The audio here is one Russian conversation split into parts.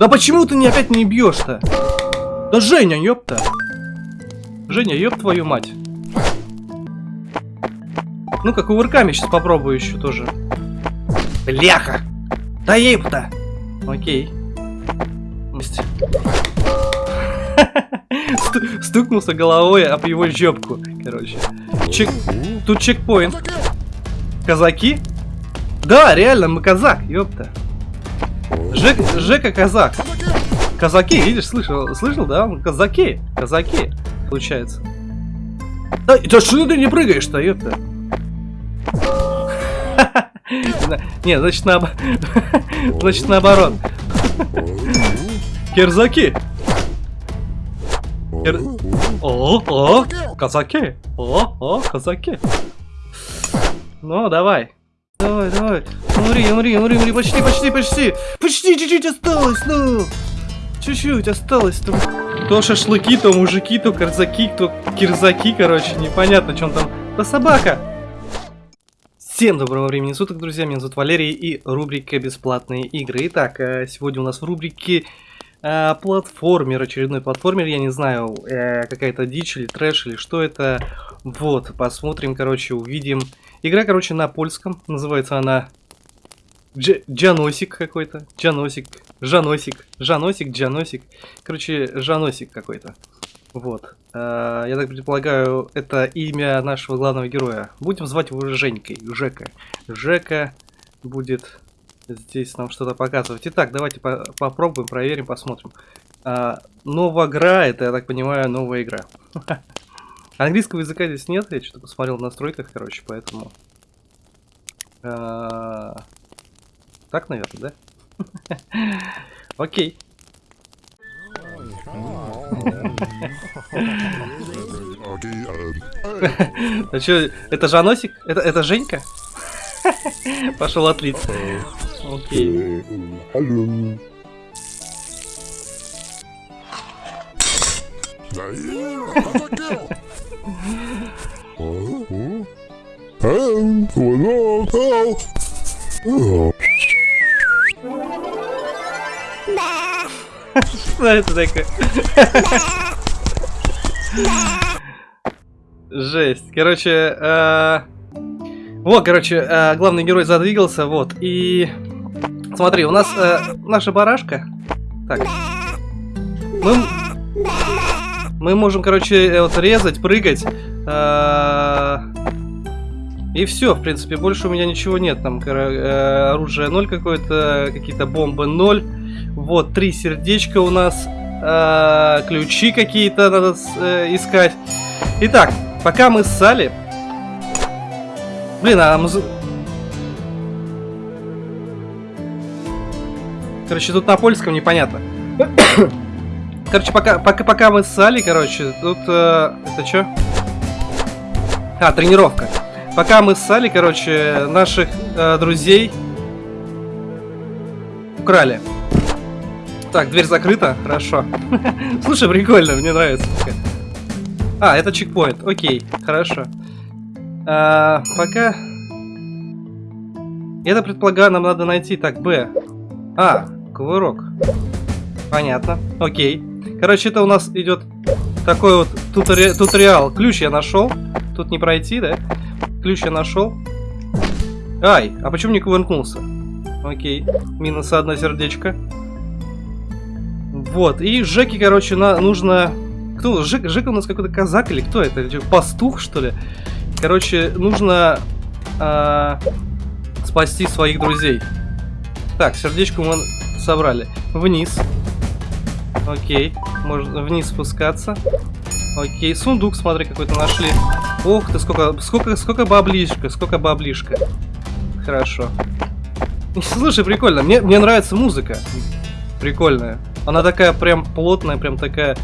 Да почему ты не опять не бьешь-то? Да Женя, ёпта. Женя, ёб твою мать. Ну-ка, кувырками сейчас попробую еще тоже. Бляха! Да еб-то! Окей. Стукнулся головой об его жопку, короче. Чек... Тут чекпоинт. Казаки? Да, реально, мы казак, ёпта. Жек... Жека казак. Казаки, видишь, слышал, слышал, да? Казаки, казаки, получается. Да, да что ты не прыгаешь-то, ёпта? Не, значит, наоборот. Значит, наоборот. Кирзаки. Кир... О, о, казаки. О, о, казаки. Ну, давай. Давай, давай. Умри, умри, умри, умри. Почти, почти, почти. Почти чуть-чуть осталось, ну. Чуть-чуть осталось там. То шашлыки, то мужики, то карзаки, то кирзаки, короче. Непонятно, он там. Да собака. Всем доброго времени суток, друзья, меня зовут Валерий и рубрика «Бесплатные игры». Итак, э, сегодня у нас в рубрике э, платформер, очередной платформер, я не знаю, э, какая-то дичь или трэш или что это. Вот, посмотрим, короче, увидим. Игра, короче, на польском, называется она Дж Джаносик какой-то, Джаносик, Жаносик, Жаносик, Джаносик, короче, Жаносик какой-то. Вот. Э, я так предполагаю, это имя нашего главного героя. Будем звать его Женькой, Жека. Жека будет здесь нам что-то показывать. Итак, давайте по попробуем, проверим, посмотрим. А, новая игра, это, я так понимаю, новая игра. Английского языка здесь нет, я что-то посмотрел в настройках, короче, поэтому... А, так, наверное, да? Окей. А что, это Жаносик? Это, это Женька? Пошел отлиться. Окей. Что это такое? Жесть. Короче, э... вот, короче, э, главный герой задвигался, вот. И смотри, у нас э, наша барашка. Так. Мы, мы можем, короче, э, вот резать, прыгать. Э... И все, в принципе, больше у меня ничего нет. Там э, оружие 0 какое-то, какие-то бомбы 0. Вот, три сердечка у нас. Ключи какие-то надо искать. Итак, пока мы ссали... Блин, а муз... Короче, тут на польском непонятно. Короче, пока, пока, пока мы ссали, короче, тут... Э, это что? А, тренировка. Пока мы ссали, короче, наших э, друзей украли. Так, дверь закрыта, хорошо. Слушай, прикольно, мне нравится. А, это чекпоинт, окей, хорошо. А, пока... Это, предполагаю, нам надо найти. Так, Б. А, кувырок. Понятно, окей. Короче, это у нас идет такой вот тутори... туториал. Ключ я нашел. Тут не пройти, да? Ключ я нашел. Ай, а почему не кувыркнулся? Окей, минус одно сердечко. Вот, и Жеке, короче, на, нужно... Кто? Жек, Жека у нас какой-то казак или кто это? Пастух, что ли? Короче, нужно э, спасти своих друзей. Так, сердечко мы собрали. Вниз. Окей, можно вниз спускаться. Окей, сундук, смотри, какой-то нашли. Ох ты, сколько, сколько, сколько баблишка, сколько баблишка. Хорошо. Слушай, прикольно, мне, мне нравится музыка. Прикольная. Она такая прям плотная, прям такая,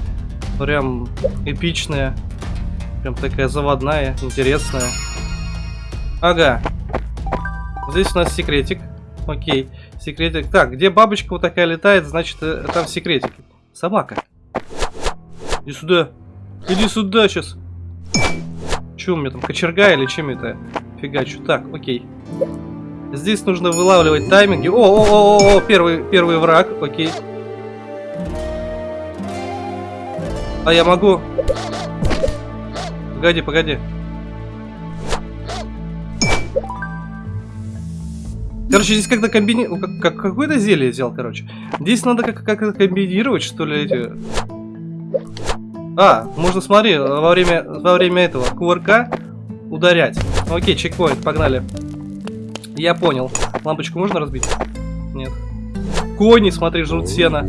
прям эпичная. Прям такая заводная, интересная. Ага. Здесь у нас секретик. Окей, секретик. Так, где бабочка вот такая летает, значит, э, там секретик. Собака. Иди сюда. Иди сюда сейчас. Че у меня там, кочерга или чем это фигачу? Так, окей. Здесь нужно вылавливать тайминги. О, о, о, о, о первый, первый враг, окей. А я могу... Погоди, погоди. Короче, здесь как-то комбини... Как, как, какое-то зелье взял, короче. Здесь надо как-то как комбинировать, что ли, эти... А, можно, смотри, во время, во время этого кувырка ударять. Окей, чекпоинт, погнали. Я понял. Лампочку можно разбить? Нет. Кони, смотри, жрут сено.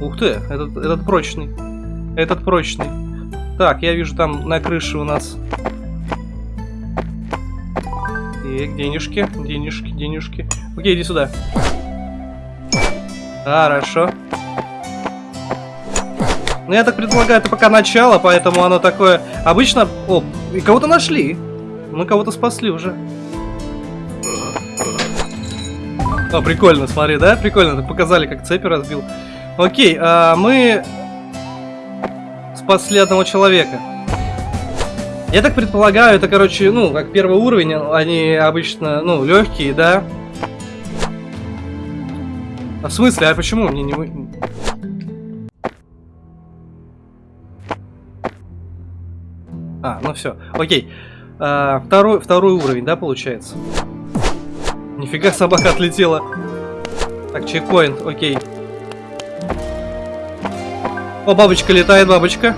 Ух ты, этот, этот прочный. Этот прочный. Так, я вижу там на крыше у нас... Так, денежки, денежки, денежки. Окей, иди сюда. Хорошо. Ну, я так предполагаю, это пока начало, поэтому оно такое... Обычно... О, и кого-то нашли. Мы кого-то спасли уже. О, прикольно, смотри, да? Прикольно, показали, как цепи разбил. Окей, а мы спасли одного человека. Я так предполагаю, это, короче, ну, как первый уровень, они обычно, ну, легкие, да? А в смысле, а почему мне не... А, ну все, окей. А, второй, второй уровень, да, получается? Нифига собака отлетела. Так, чекпоинт, окей. О, бабочка летает, бабочка.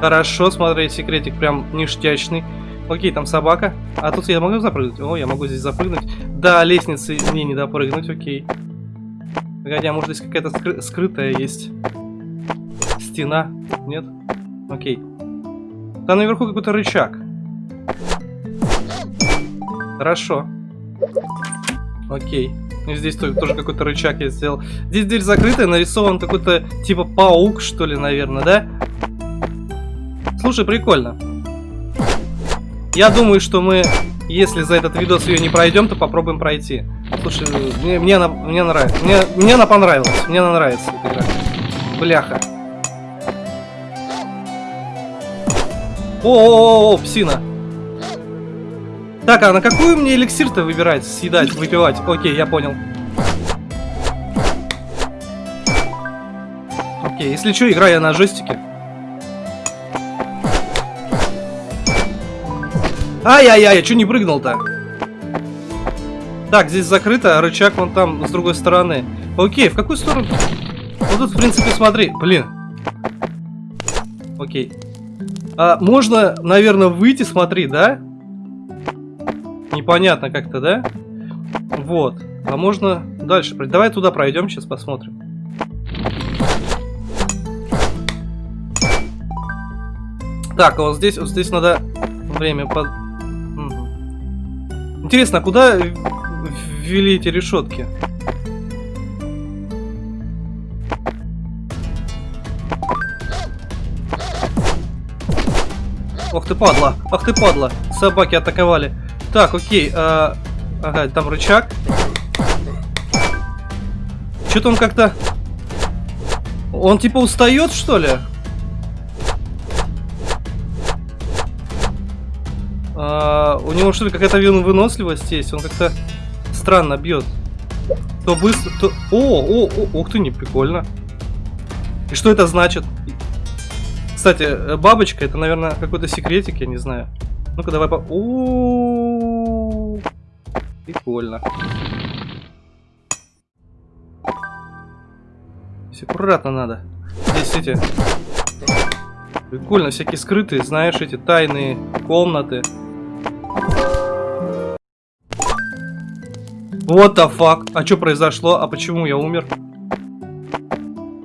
Хорошо, смотри, секретик прям ништячный. Окей, там собака. А тут я могу запрыгнуть? О, я могу здесь запрыгнуть. Да, лестницы мне не допрыгнуть, окей. Погоди, а может здесь какая-то скры скрытая есть? Стена? Нет? Окей. Там наверху какой-то рычаг. Хорошо. Окей. Ну, здесь тоже какой-то рычаг я сделал. Здесь дверь закрытая, нарисован какой-то типа паук, что ли, наверное, да? Слушай, прикольно. Я думаю, что мы, если за этот видос ее не пройдем, то попробуем пройти. Слушай, мне, мне, она, мне нравится. Мне, мне она понравилась. Мне она нравится эта игра. Бляха. О, -о, -о, -о псина. Так, а на какую мне эликсир-то выбирать, съедать, выпивать? Окей, я понял. Окей, если что, играю я на джойстике. Ай-яй-яй, я что не прыгнул-то? Так, здесь закрыто, рычаг вон там, с другой стороны. Окей, в какую сторону? Вот тут, в принципе, смотри. Блин. Окей. А, можно, наверное, выйти, смотри, да? Непонятно как-то, да? Вот. А можно дальше. Давай туда пройдем, сейчас посмотрим. Так, а вот здесь, вот здесь надо время под... Интересно, а куда ввели эти решетки? Ох ты падла, ах ты падла, собаки атаковали. Так, окей, а... ага, там рычаг. Что-то он как-то... Он типа устает, что ли? У него что ли какая-то выносливость есть? Он как-то странно бьет. То быстро, то... О, о, о, ух ты, не прикольно. И что это значит? Кстати, бабочка, это, наверное, какой-то секретик, я не знаю. Ну-ка, давай по... -о, Прикольно. Здесь аккуратно надо. Здесь эти... Прикольно, всякие скрытые, знаешь, эти тайные комнаты. What the fuck? А что произошло? А почему я умер?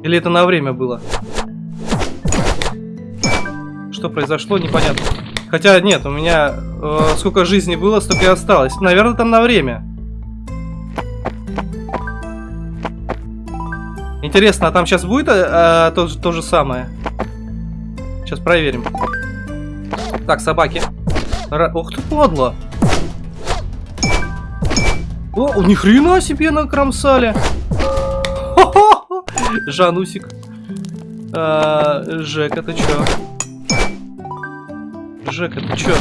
Или это на время было? Что произошло, непонятно. Хотя нет, у меня э, сколько жизни было, столько и осталось. Наверное, там на время. Интересно, а там сейчас будет э, э, то, то же самое? Сейчас проверим. Так, собаки. Ра Ух ты, падла. О, ни хрена себе накромсали. Жанусик. А, Жека, ты чё? Жека, ты чё?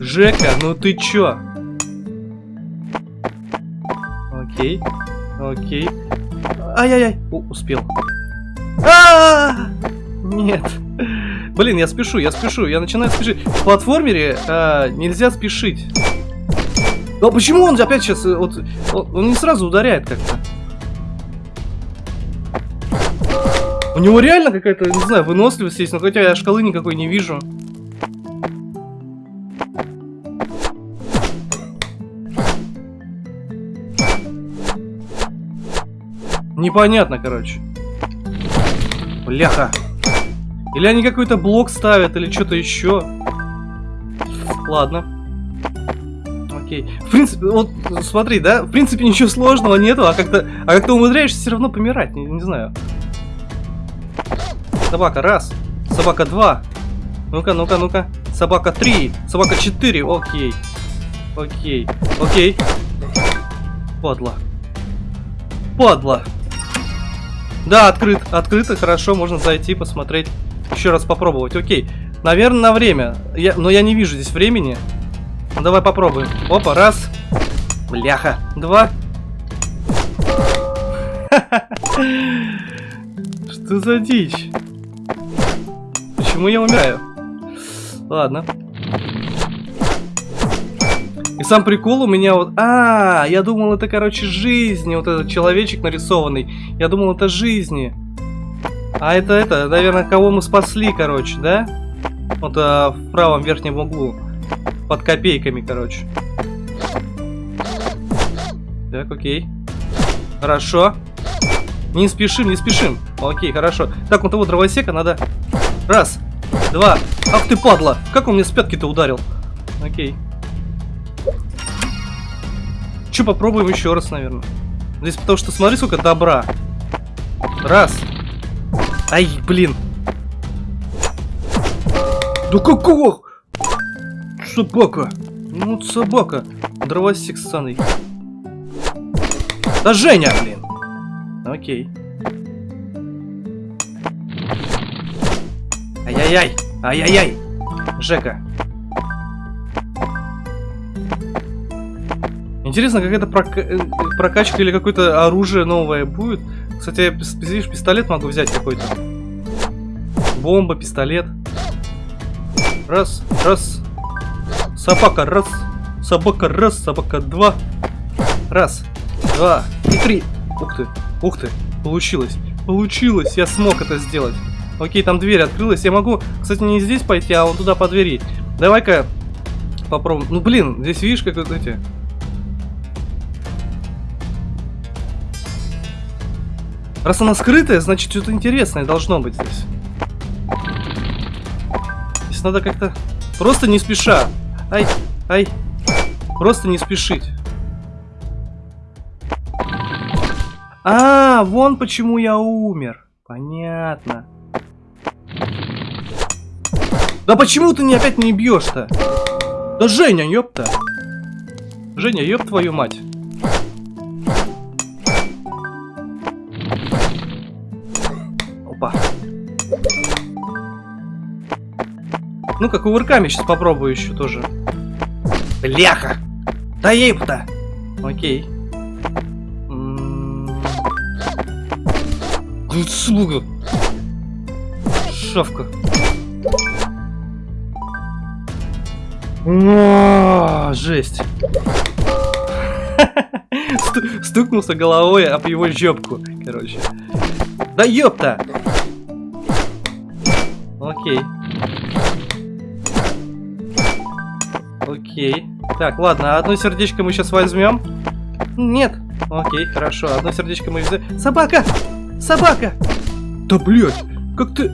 Жека, ну ты чё? Окей. Окей. Ай-яй-яй. Успел. А, А! Нет. Блин, я спешу, я спешу, я начинаю спешить. В платформере а, нельзя спешить. А почему он опять сейчас... э, Вот, он не сразу ударяет как-то. У него реально какая-то, не знаю, выносливость есть, но хотя я шкалы никакой не вижу. Непонятно, короче. Бляха. Или они какой-то блок ставят, или что-то еще. Ладно. Окей. В принципе, вот смотри, да, в принципе ничего сложного нету, а как-то а как-то умудряешься все равно помирать, не, не знаю. Собака раз, собака два. Ну-ка, ну-ка, ну-ка. Собака три, собака четыре. Окей. Окей. Окей. Падла. Падла. Да, открыт. Открыто, хорошо, можно зайти, посмотреть. Еще раз попробовать. Окей. Наверное, на время. Я, но я не вижу здесь времени. Ну, давай попробуем. Опа, раз. Бляха. Два. Что за дичь? Почему я умираю? Ладно. И сам прикол у меня вот... А, я думал, это, короче, жизни. Вот этот человечек нарисованный. Я думал, это жизни. А это, это, наверное, кого мы спасли, короче, да? Вот а, в правом верхнем углу. Под копейками, короче. Так, окей. Хорошо. Не спешим, не спешим. Окей, хорошо. Так, вот того дровосека надо... Раз, два. Ах ты, падла! Как он мне с пятки-то ударил? Окей. Че, попробуем еще раз, наверное. Здесь потому что смотри, сколько добра. Раз. Ай, блин. Да какого? Собака. Ну, собака. Дровосек ссаный. Да Женя, блин. Окей. Ай-яй-яй. Ай-яй-яй. Жека. Интересно, какая-то прока э, прокачка или какое-то оружие новое будет. Кстати, я, видишь, пистолет могу взять какой-то. Бомба, пистолет. Раз, раз. Собака, раз. Собака, раз. Собака, два. Раз, два и три. Ух ты, ух ты. Получилось. Получилось, я смог это сделать. Окей, там дверь открылась. Я могу, кстати, не здесь пойти, а вон туда по двери. Давай-ка попробуем. Ну, блин, здесь видишь, как вот эти... Раз она скрытая, значит что-то интересное должно быть здесь. Здесь надо как-то... Просто не спеша. Ай, ай. Просто не спешить. А, вон почему я умер. Понятно. Да почему ты не опять не бьешь-то? Да Женя, ёпта. Женя, ёб твою мать. Ну-ка, кувырками сейчас попробую еще тоже. Бляха! Да еб-то! Окей. М-м-м. Ну, Слуга. Шавка. Жесть. Сту- Стукнулся головой об его жопку, короче. Да ёпта! Окей. Окей. Так, ладно, одно сердечко мы сейчас возьмем. Нет. Окей, хорошо. Одно сердечко мы взяли. Собака! Собака! Да блять! Как ты...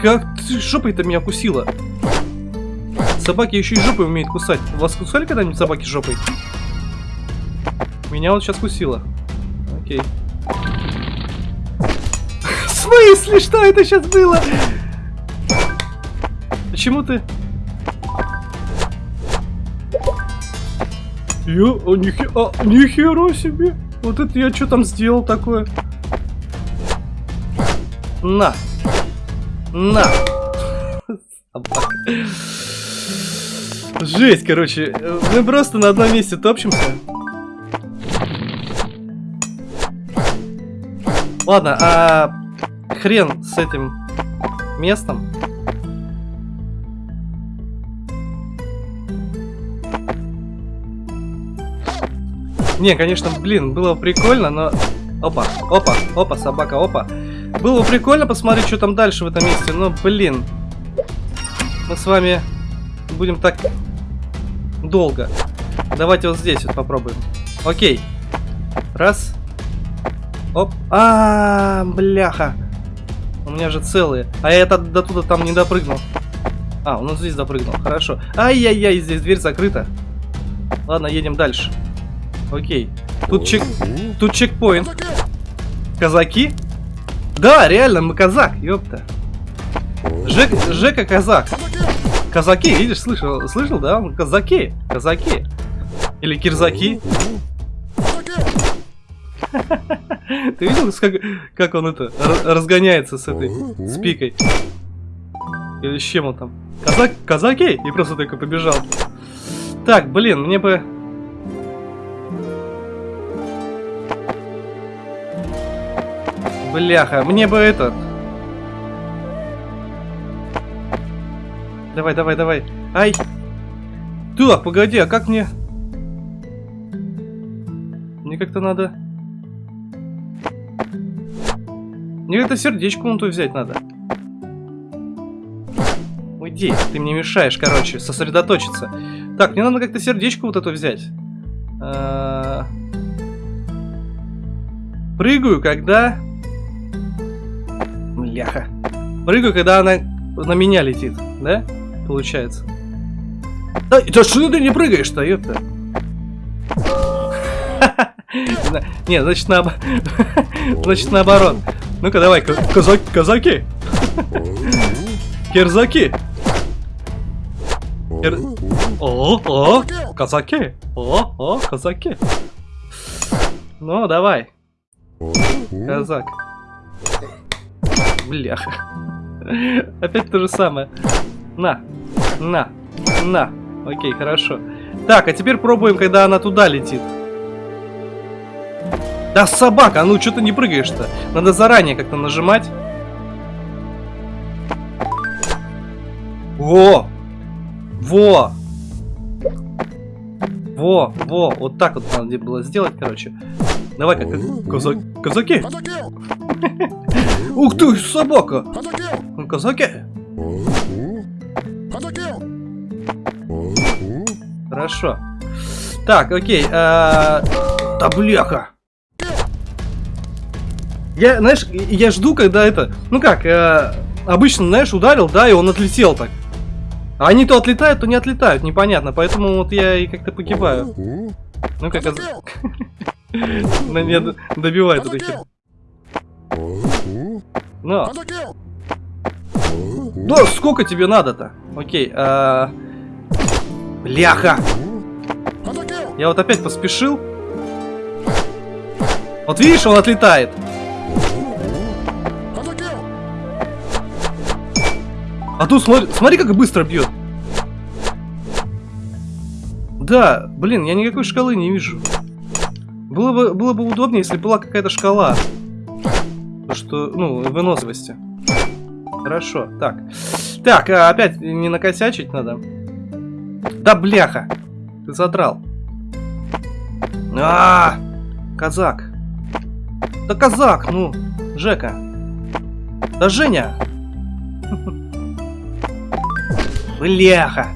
Как ты жопой-то меня кусила? Собаки еще и жопой умеют кусать. Вас кусали когда-нибудь собаки жопой? Меня вот сейчас кусила. Окей. В смысле? Что это сейчас было? Почему ты... Я... А, нихе... а, нихера себе! Вот это я что там сделал такое? На! На! Жесть, короче. Мы просто на одном месте топчемся. Ладно, а хрен с этим местом. Не, конечно, блин, было прикольно, но... Опа, опа, опа, собака, опа. Было бы прикольно посмотреть, что там дальше в этом месте, но, блин. Мы с вами будем так долго. Давайте вот здесь вот попробуем. Окей. Раз. Оп. А, -а, -а бляха. У меня же целые. А я это до туда там не допрыгнул. А, он здесь допрыгнул. Хорошо. Ай-яй-яй, здесь дверь закрыта. Ладно, едем дальше. Окей. Тут чек... Тут чекпоинт. Казаки? Да, реально, мы казак, ёпта. Жек... Жека казак. Казаки, видишь, слышал, слышал, да? Казаки, казаки. Или кирзаки. Ты видел, как, как он это разгоняется с этой спикой? Или с чем он там? Казак, казаки? И просто только побежал. Так, блин, мне бы Бляха, мне бы этот... Давай, давай, давай. Ай! Так, погоди, а как мне... Мне как-то надо... Мне это сердечко вон взять надо. Уйди, ты мне мешаешь, короче, сосредоточиться. Так, мне надо как-то сердечко вот это взять. А... Прыгаю, когда... Бляха. Прыгаю, когда она на меня летит, да? Получается. Да, да что ты не прыгаешь-то, ёпта? Не, значит, на... значит наоборот. Ну-ка, давай, казаки, казаки. Кирзаки. Кир... О, о, казаки. О, о, казаки. Ну, давай. Казак. Бляха. Опять то же самое. На. На. На. Окей, хорошо. Так, а теперь пробуем, когда она туда летит. Да собака, ну что ты не прыгаешь-то? Надо заранее как-то нажимать. Во! Во! Во, во, вот так вот надо было сделать, короче. Давай, как казак, казаки. Ух ты, собака! Казаки! Хорошо. Так, окей. А... Да бляха! Я, знаешь, я жду, когда это... Ну как, э, обычно, знаешь, ударил, да, и он отлетел так. А они то отлетают, то не отлетают, непонятно. Поэтому вот я и как-то погибаю. Ну как... На меня добивает эта хер. На. Да, сколько тебе надо-то? Окей, а... Бляха! Я вот опять поспешил. Вот видишь, он отлетает. А тут смотри, смотри, как быстро бьет. Да, блин, я никакой шкалы не вижу. Было бы, было бы удобнее, если была какая-то шкала. То, что, ну, выносливости. Хорошо, так. Так, а опять не накосячить надо. Да бляха! Ты задрал. А, -а, -а казак. Да казак, ну, Жека. Да Женя. Бляха.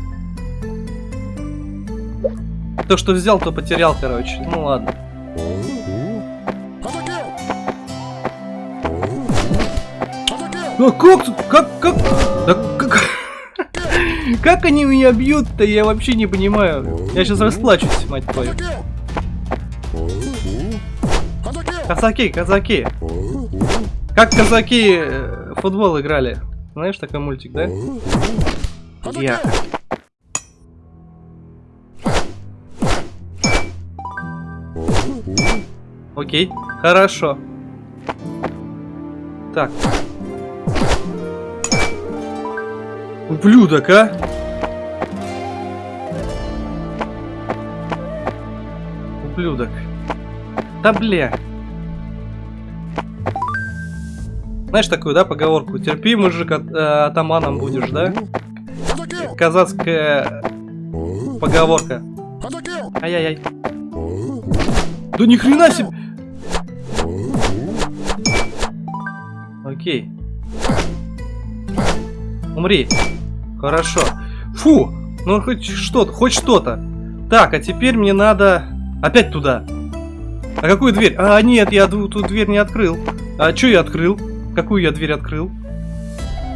То, что взял, то потерял, короче. Ну ладно. А как тут? Как, как? Да как? Как они меня бьют-то? Я вообще не понимаю. Я сейчас расплачусь, мать твою. Казаки, казаки. Как казаки э, футбол играли? Знаешь такой мультик, да? Я. Окей, хорошо. Так, Ублюдок, а? Ублюдок. Да бля. Знаешь такую, да, поговорку? Терпи, мужик, от, э, атаманом будешь, да? Казацкая поговорка. Ай-яй-яй. Да ни хрена себе! Окей. Умри. Хорошо. Фу! Ну хоть что-то, хоть что-то. Так, а теперь мне надо опять туда. А какую дверь? А, нет, я ту дверь не открыл. А что я открыл? Какую я дверь открыл?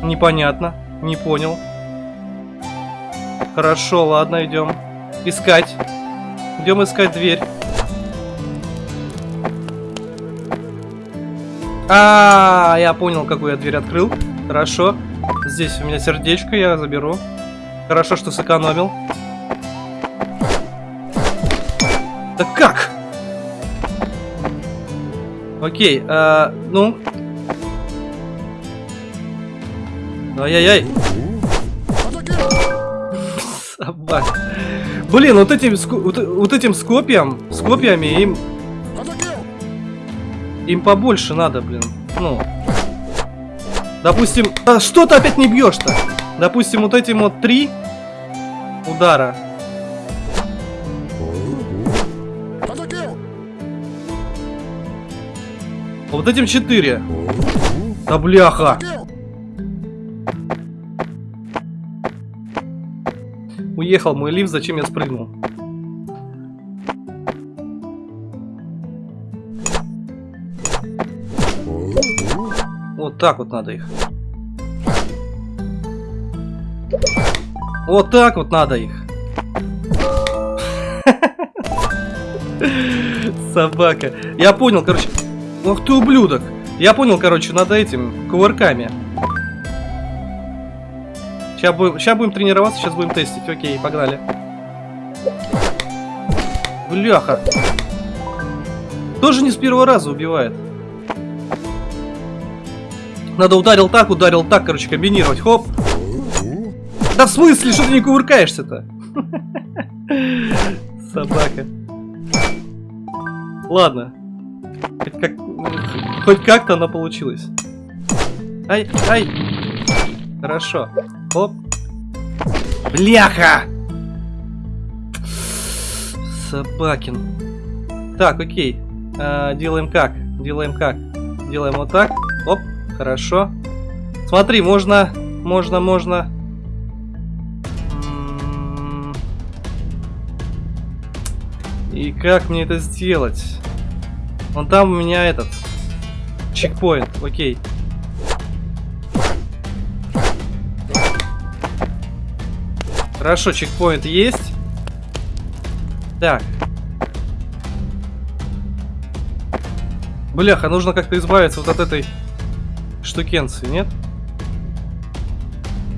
Непонятно. Не понял. Хорошо, ладно, идем. Искать. Идем искать дверь. А, -а, а, я понял, какую я дверь открыл. Хорошо. Здесь у меня сердечко, я заберу. Хорошо, что сэкономил. Да как? Окей, а, ну. Ай-яй-яй. Собака. Блин, вот этим, вот, вот этим скопьям, с копьями им... Им побольше надо, блин. Ну. Допустим... А что ты опять не бьешь-то? Допустим, вот этим вот три удара. Вот этим четыре. Да бляха. Уехал мой лифт, зачем я спрыгнул? Так вот надо их. Вот так вот надо их. Собака. Я понял, короче. Ох ты ублюдок. Я понял, короче, надо этим кувырками. Сейчас будем, сейчас будем тренироваться, сейчас будем тестить. Окей, погнали. Бляха. Тоже не с первого раза убивает. Надо ударил так, ударил так, короче, комбинировать. Хоп. Да в смысле, что ты не кувыркаешься-то? Собака. Ладно. Хоть как хоть как-то она получилась. Ай, ай. Хорошо. Оп. Бляха! Собакин. Так, окей. А, делаем как? Делаем как? Делаем вот так. Оп, хорошо. Смотри, можно, можно, можно. И как мне это сделать? Вон там у меня этот чекпоинт, окей. Хорошо, чекпоинт есть. Так. Бляха, нужно как-то избавиться вот от этой штукенции, нет?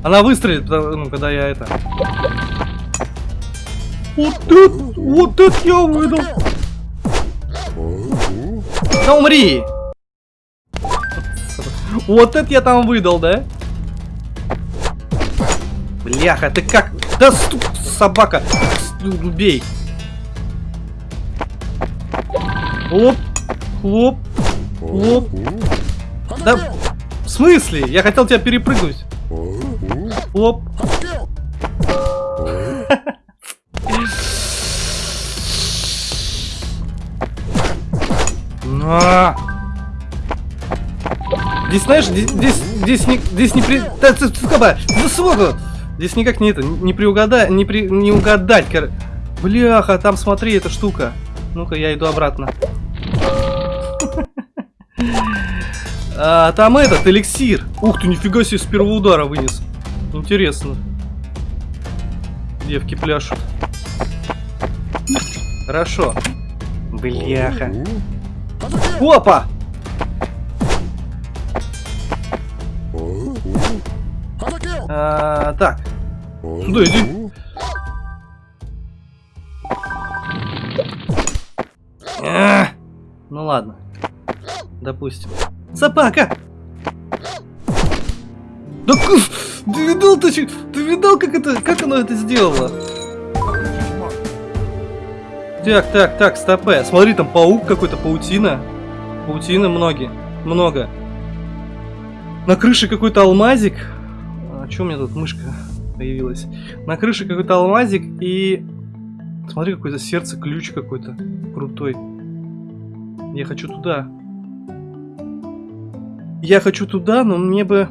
Она выстрелит, ну, когда я это... Вот это, вот это я выдал. Да умри! Вот это я там выдал, да? Бляха, ты как? Да стук, собака! Убей! Оп! Хлоп! Хлоп! Да, смысле? Я хотел тебя перепрыгнуть. Хлоп! На! Здесь, знаешь, здесь, здесь, не, здесь не при... Да, да, Здесь никак не это, не приугадать, не, при, не угадать, кор... Бляха, там смотри, эта штука. Ну-ка, я иду обратно. А, там этот, эликсир. Ух ты, нифига себе, с первого удара вынес. Интересно. Девки пляшут. Хорошо. Бляха. Опа! А, так. Сюда иди. А, ну ладно. Допустим. Собака! Да ты видал, ты, ты видал, как это, как оно это сделало? Так, так, так, стопе. Смотри, там паук какой-то, паутина. Паутина многие, много. На крыше какой-то алмазик. А что у меня тут мышка появилась? На крыше какой-то алмазик и... Смотри, какое-то сердце, ключ какой-то крутой. Я хочу туда. Я хочу туда, но мне бы...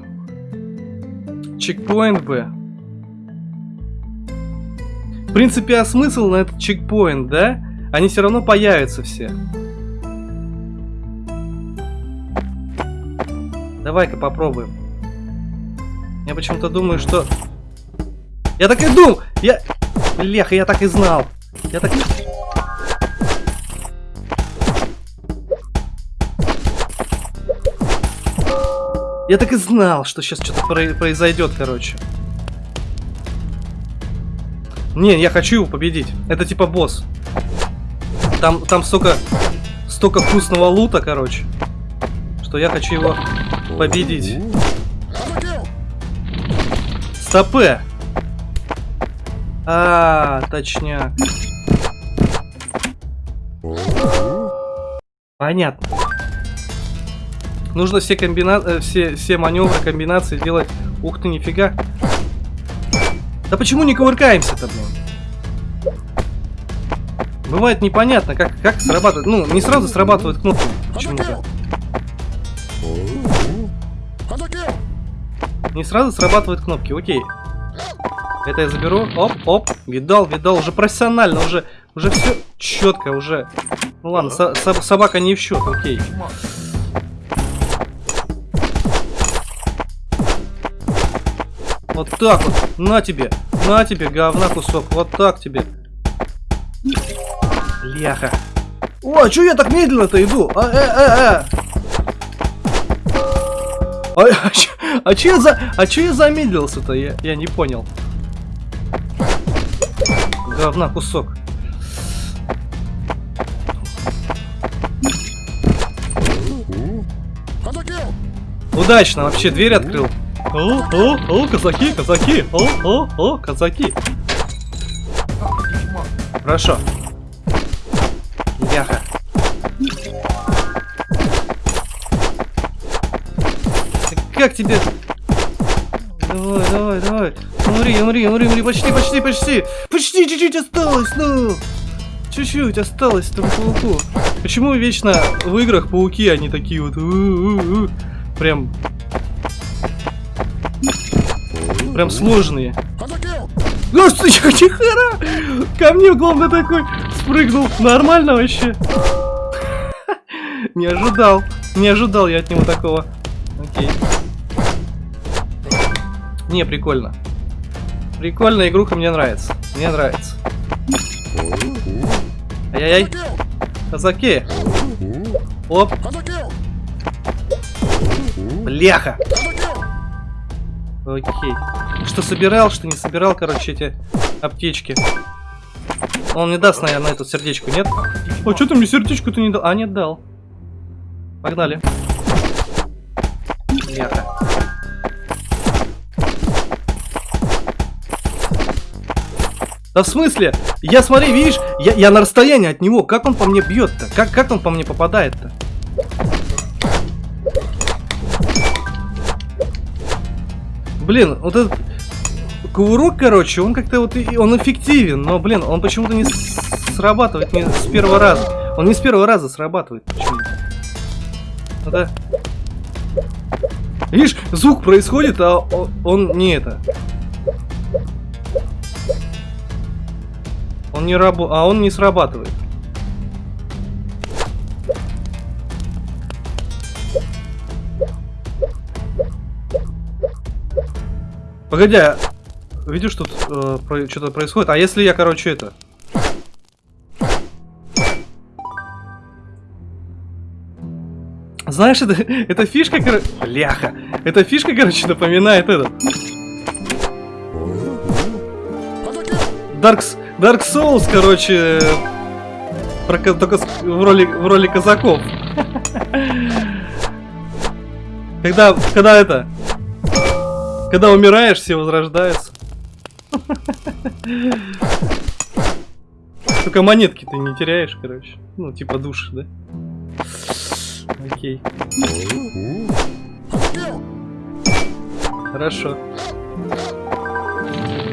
Чекпоинт бы. В принципе, а смысл на этот чекпоинт, да? Они все равно появятся все. Давай-ка попробуем. Я почему-то думаю, что... Я так и думал! Я... Леха, я так и знал. Я так... Я так и знал, что сейчас что-то произойдет, короче. Не, я хочу его победить. Это типа босс. Там, там столько, столько вкусного лута, короче, что я хочу его победить. Стопе! А, точняк. Понятно. Нужно все комбина... Э, все, все маневры, комбинации делать. Ух ты, нифига. Да почему не кувыркаемся-то, блин? Бывает непонятно, как, как срабатывает. Ну, не сразу срабатывает кнопка почему-то. Не сразу срабатывают кнопки, окей. Это я заберу. Оп, оп. Видал, видал. Уже профессионально, уже, уже все четко, уже. Ну ладно, со со собака не в счет, окей. Вот так вот. На тебе. На тебе, говна кусок. Вот так тебе. Ляха. О, а чё я так медленно-то иду? А, э, э, э. А, а, чё, а чё я за... А чё я замедлился-то? Я, я не понял. Говна кусок. Удачно вообще дверь открыл. О, о, о, казаки, казаки, о, о, о, казаки. Хорошо. Яха. Как тебе? Давай, давай, давай. Умри, умри, умри, умри, почти, почти, почти. Почти чуть-чуть осталось, ну. Чуть-чуть осталось там пауку. Почему вечно в играх пауки, они такие вот... У -у -у Прям Прям сложные. Господи, чихара! Ко мне, главное, такой спрыгнул. Нормально вообще. Не ожидал. Не ожидал я от него такого. Окей. Не, прикольно. Прикольная игруха, мне нравится. Мне нравится. Ай-яй-яй. Казаки. Оп. Бляха. Окей. Что собирал, что не собирал, короче, эти аптечки. Он не даст, наверное, эту сердечку, нет? О, что ты мне сердечку-то не дал? А, нет, дал. Погнали. Яха. Да в смысле? Я смотри, видишь, я, я на расстоянии от него. Как он по мне бьет-то? Как, как он по мне попадает-то? Блин, вот этот кувырок, короче, он как-то вот, он эффективен, но, блин, он почему-то не срабатывает не с первого раза. Он не с первого раза срабатывает почему-то. Да. Видишь, звук происходит, а он не это. Он не рабо... А он не срабатывает. Погоди, а видишь, тут э, что-то происходит. А если я, короче, это... Знаешь, это, эта фишка, короче... Ляха! Эта фишка, короче, напоминает этот... Dark, Dark Souls, короче... Про, только в роли, в роли казаков. Когда, когда это... Когда умираешь, все возрождаются. Только монетки ты не теряешь, короче. Ну, типа души, да? Окей. Хорошо.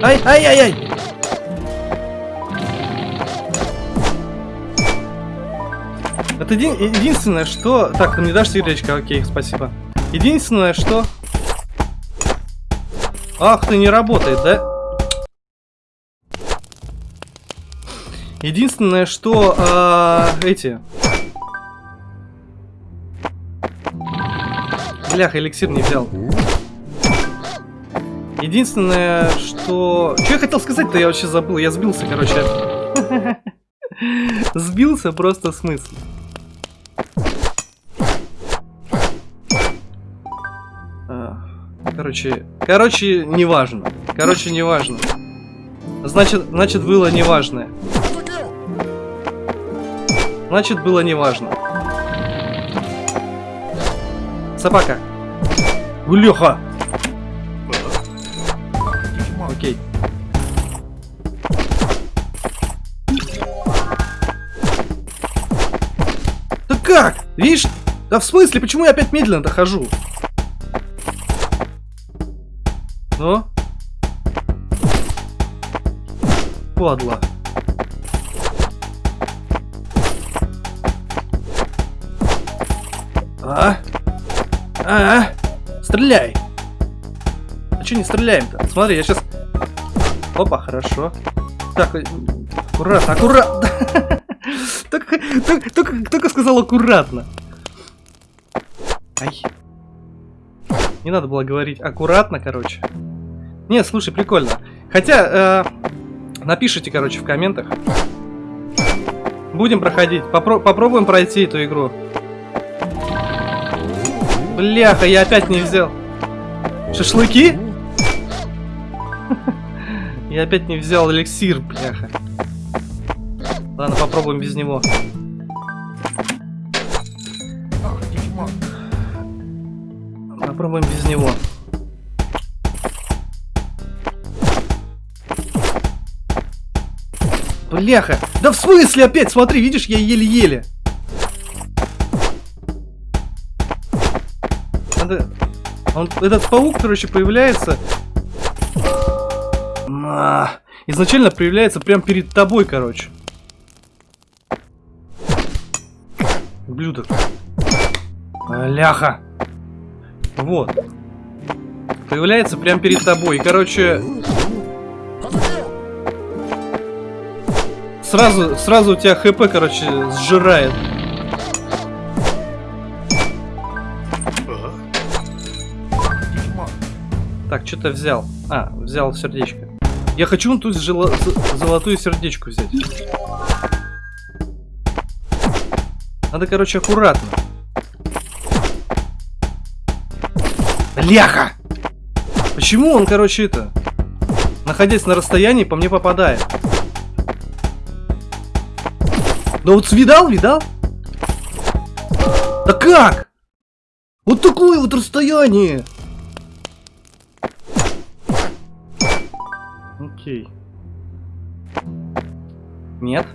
Ай, ай, ай, ай! Это еди единственное, что... Так, ты мне дашь сердечко? Окей, спасибо. Единственное, что... Ах, ты не работает, да? Единственное, что... Э, эти... Блях, эликсир не взял. Единственное, что... Что я хотел сказать-то, я вообще забыл. Я сбился, короче. Сбился просто смысл. Короче, короче, неважно. Короче, неважно. Значит, значит, было неважное. Значит, было неважно. Собака. Улеха. Окей. Да как? Видишь? Да в смысле, почему я опять медленно дохожу? Ну? Падла. А? А? Стреляй! А что не стреляем-то? Смотри, я сейчас... Опа, хорошо. Так, э, аккуратно, аккуратно. Только, только, только, только сказал аккуратно. Ай. Не надо было говорить аккуратно, короче. Не, слушай, прикольно. Хотя, э, напишите, короче, в комментах. Будем проходить. Попро попробуем пройти эту игру. Бляха, я опять не взял. Шашлыки? Я опять не взял эликсир, бляха. Ладно, попробуем без него. Попробуем без него. Бляха! Да в смысле опять? Смотри, видишь, я еле-еле. Надо... Он, этот паук, короче, появляется... А, изначально появляется прям перед тобой, короче. Блюдо. Ляха. Вот. Появляется прям перед тобой. И, короче... Сразу, сразу у тебя хп, короче, сжирает. Так, что-то взял. А, взял сердечко. Я хочу вон ту золотую сердечку взять. Надо, короче, аккуратно. Ляха! Почему он, короче, это... Находясь на расстоянии, по мне попадает? Да вот видал, видал? Да как? Вот такое вот расстояние! Окей. Нет.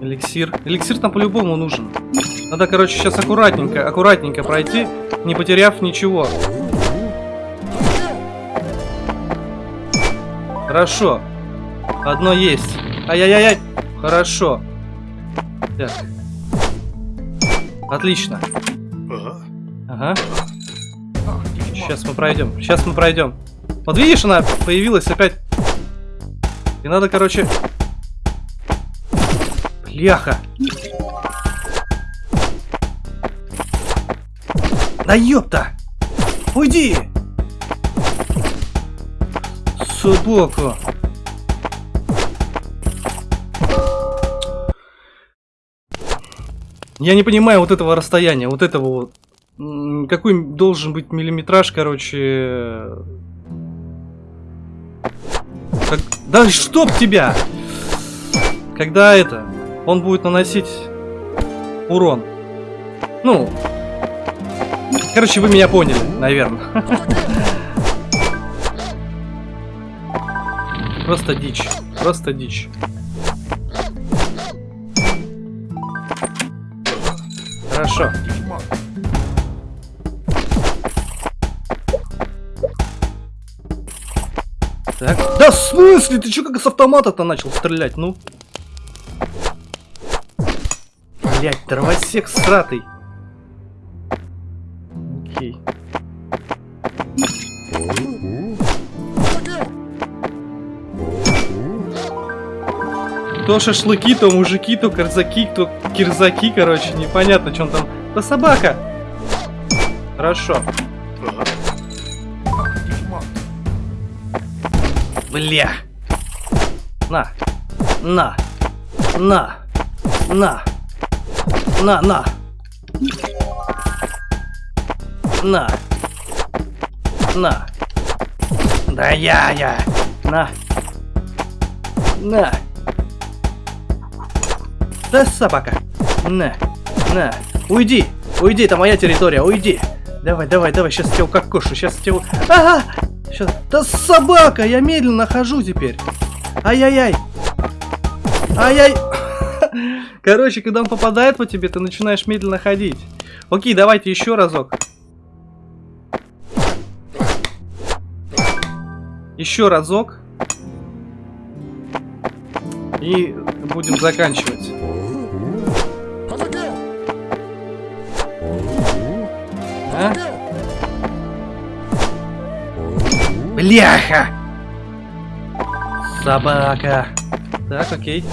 Эликсир. Эликсир там по-любому нужен. Надо, короче, сейчас аккуратненько, аккуратненько пройти, не потеряв ничего. Хорошо. Одно есть. Ай-яй-яй-яй. Хорошо. Так. Отлично. Ага. Сейчас мы пройдем. Сейчас мы пройдем. Вот видишь, она появилась опять. И надо, короче... Бляха. Да ёпта! Уйди! Собака! Я не понимаю вот этого расстояния, вот этого вот. Какой должен быть миллиметраж, короче... Как... Да чтоб тебя! Когда это... Он будет наносить урон. Ну, Короче, вы меня поняли, наверное. Просто дичь. Просто дичь. Хорошо. Так. Да в смысле? Ты что как с автомата-то начал стрелять? Ну. Блять, дровосек сратый. То шашлыки, то мужики, то корзаки, то кирзаки, короче, непонятно, что он там. Да собака! Хорошо. Бля. На. На. На. На. На, на. На. На. Да я, я. На. На. Да собака. На. На. Уйди. Уйди, это моя территория, уйди. Давай, давай, давай, сейчас тебя укокошу, сейчас тебя... Ага! Сейчас... Да собака, я медленно хожу теперь. Ай-яй-яй. Ай-яй. Короче, когда он попадает по тебе, ты начинаешь медленно ходить. Окей, давайте еще разок. Еще разок. И будем заканчивать. Бляха! Собака. Так, окей.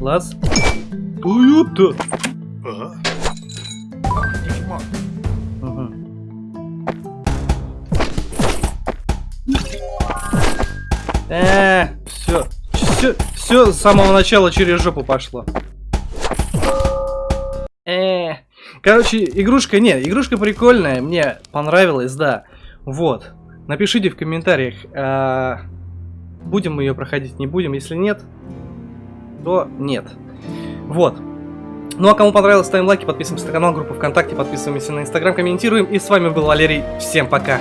Класс. Тойота. Угу. Э, все, все, все с самого начала через жопу пошло. Э, короче, игрушка, не, игрушка прикольная, мне понравилась, да. Вот, напишите в комментариях, а, будем мы ее проходить, не будем, если нет, то нет. Вот. Ну а кому понравилось, ставим лайки, подписываемся на канал, группу ВКонтакте, подписываемся на Инстаграм, комментируем. И с вами был Валерий. Всем пока.